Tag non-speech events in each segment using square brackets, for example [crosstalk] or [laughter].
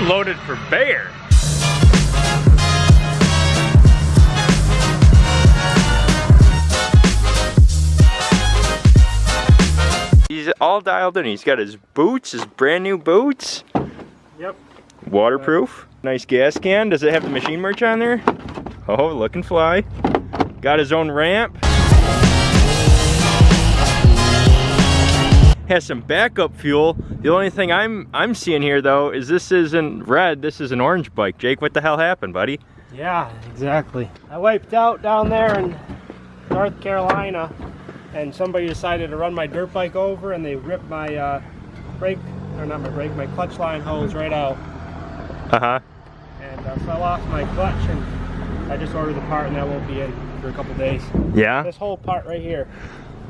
loaded for bear. He's all dialed in. He's got his boots, his brand new boots. Yep. Waterproof. Nice gas can. Does it have the machine merch on there? Oh, looking fly. Got his own ramp. Has some backup fuel. The only thing I'm I'm seeing here though is this isn't red, this is an orange bike. Jake, what the hell happened, buddy? Yeah, exactly. I wiped out down there in North Carolina and somebody decided to run my dirt bike over and they ripped my uh, brake, or not my brake, my clutch line hose right out. Uh-huh. And uh, so I lost my clutch and I just ordered the part and that won't be in for a couple days. Yeah? This whole part right here.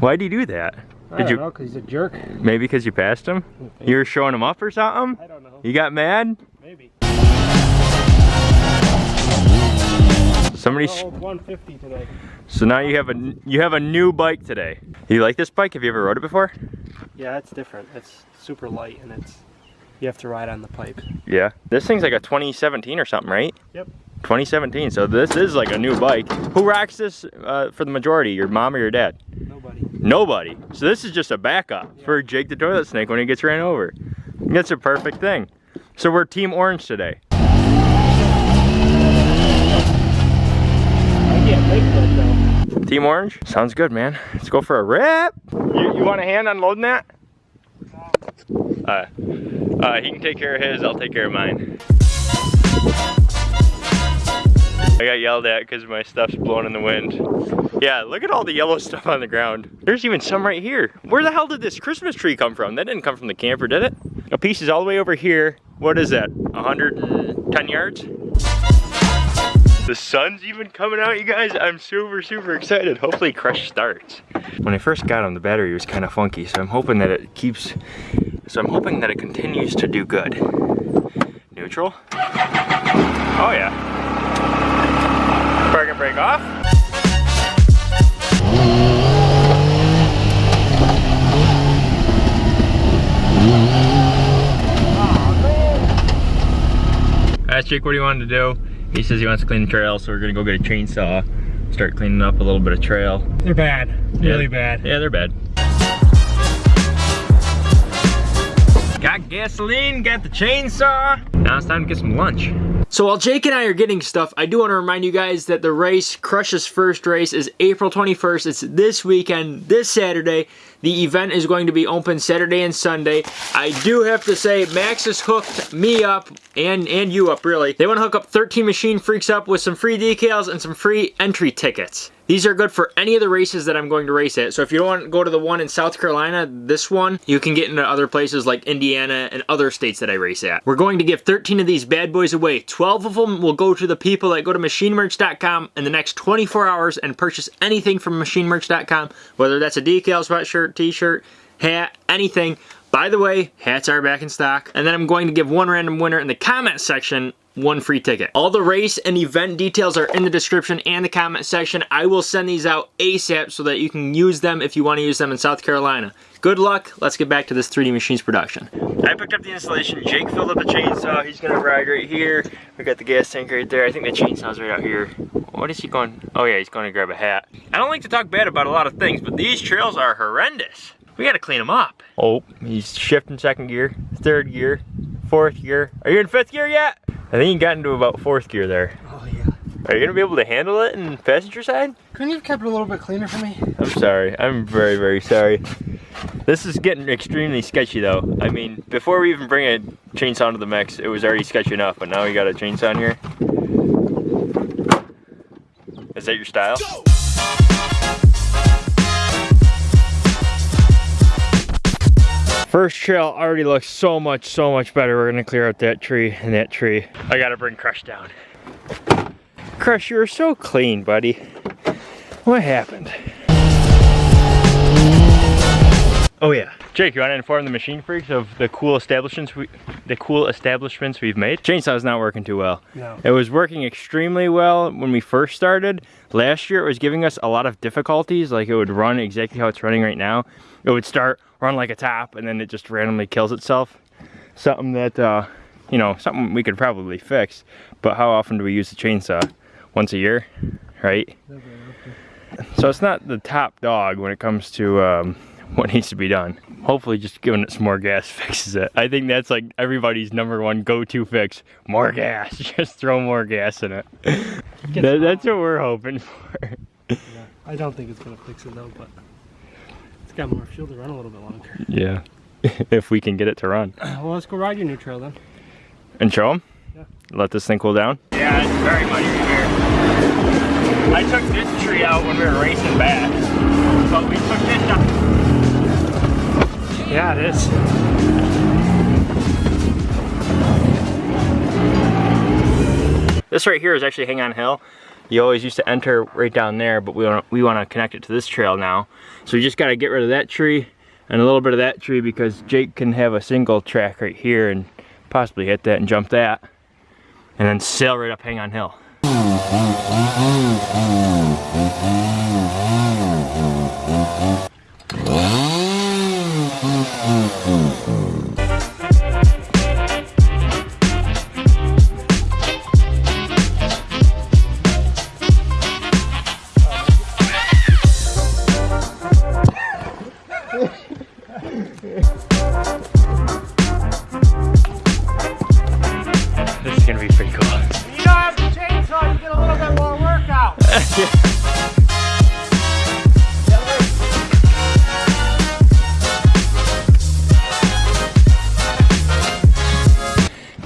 Why'd you do that? I Did don't you know, because he's a jerk. maybe because you passed him? You were showing him up or something? I don't know. You got mad? Maybe. Somebody I 150 today. So now you have a you have a new bike today. You like this bike? Have you ever rode it before? Yeah, it's different. It's super light and it's you have to ride on the pipe. Yeah. This thing's like a 2017 or something, right? Yep. 2017. So this is like a new bike. Who rocks this uh, for the majority? Your mom or your dad? Nobody. So this is just a backup Yeah. for Jake the toilet snake when he gets ran over. That's a perfect thing. So we're Team Orange today. I can't make that though. Team Orange? Sounds good, man. Let's go for a rip. You, you want a hand unloading that? Uh, uh, he can take care of his, I'll take care of mine. I got yelled at because my stuff's blowing in the wind. Yeah, look at all the yellow stuff on the ground. There's even some right here. Where the hell did this Christmas tree come from? That didn't come from the camper, did it? A piece is all the way over here. What is that, 110 yards? The sun's even coming out, you guys. I'm super, super excited. Hopefully Crush starts. When I first got him, the battery was kind of funky, so I'm hoping that it keeps, so I'm hoping that it continues to do good. Neutral? Oh yeah. Park and brake off. Asked Jake what he wanted to do. He says he wants to clean the trail, so we're gonna go get a chainsaw, start cleaning up a little bit of trail. They're bad. Really bad. Yeah, they're bad. Got gasoline, got the chainsaw. Now it's time to get some lunch. So while Jake and I are getting stuff, I do want to remind you guys that the race, Crush's first race, is April 21st. It's this weekend, this Saturday. The event is going to be open Saturday and Sunday. I do have to say, Max has hooked me up, and, and you up really. They want to hook up 13 Machine Freaks up with some free decals and some free entry tickets. These are good for any of the races that I'm going to race at. So if you don't want to go to the one in South Carolina, this one, you can get into other places like Indiana and other states that I race at. We're going to give 13 of these bad boys away. 12 of them will go to the people that go to machinemerch.com in the next 24 hours and purchase anything from machinemerch.com, whether that's a decal, sweatshirt, t-shirt, hat, anything. By the way, hats are back in stock. And then I'm going to give one random winner in the comment section one free ticket. All the race and event details are in the description and the comment section. I will send these out ASAP so that you can use them if you want to use them in South Carolina. Good luck. Let's get back to this 3D Machines production. I picked up the installation. Jake filled up the chainsaw. He's gonna ride right here. We got the gas tank right there. I think the chainsaw's right out here. What is he going? Oh yeah, he's going to grab a hat. I don't like to talk bad about a lot of things, but these trails are horrendous. We gotta clean them up. Oh, he's shifting second gear, third gear, fourth gear. Are you in fifth gear yet? I think you got into about fourth gear there. Oh yeah. Are you gonna be able to handle it in passenger side? Couldn't you have kept it a little bit cleaner for me? I'm sorry. I'm very, very sorry. This is getting extremely sketchy though. I mean, before we even bring a chainsaw to the mix, it was already sketchy enough, but now we got a chainsaw here. Is that your style? First trail already looks so much, so much better. We're gonna clear out that tree and that tree. I gotta bring Crush down. Crush, you were so clean, buddy. What happened? Oh yeah. Jake, you want to inform the machine freaks of the cool establishments we, the cool establishments we've made? Chainsaw's not working too well. No. It was working extremely well when we first started. Last year it was giving us a lot of difficulties, like it would run exactly how it's running right now. It would start, run like a top, and then it just randomly kills itself. Something that uh, you know, something we could probably fix. But how often do we use the chainsaw? Once a year, right? So it's not the top dog when it comes to um, what needs to be done. Hopefully just giving it some more gas [laughs] fixes it. I think that's like everybody's number one go-to fix. More gas, [laughs] just throw more gas in it. That, that's what we're hoping for. Yeah, I don't think it's gonna fix it though, but it's got more fuel to run a little bit longer. Yeah, [laughs] if we can get it to run. [clears throat] Well, let's go ride your new trail then. And show them? Yeah. Let this thing cool down? Yeah, it's very much here. I took this tree out when we were racing back. But we took this down. Yeah, it is. This right here is actually Hang On Hill. You always used to enter right down there, but we want we want to connect it to this trail now. So we just got to get rid of that tree and a little bit of that tree because Jake can have a single track right here and possibly hit that and jump that. And then sail right up Hang On Hill. This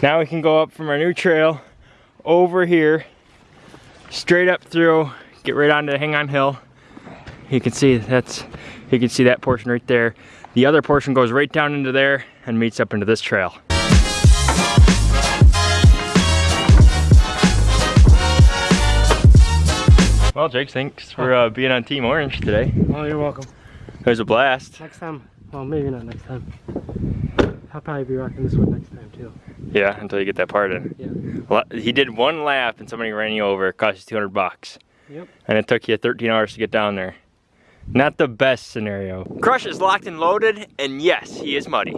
Now we can go up from our new trail over here, straight up through, get right onto Hang On Hill. You can see that's, you can see that portion right there. The other portion goes right down into there and meets up into this trail. Well, Jake, thanks for uh, being on Team Orange today. Oh, you're welcome. It was a blast. Next time, well, maybe not next time. I'll probably be rocking this one next time too. Yeah, until you get that part in. Yeah. Well, he did one lap and somebody ran you over. It cost you 200 bucks. Yep. And it took you 13 hours to get down there. Not the best scenario. Crush is locked and loaded, and yes, he is muddy.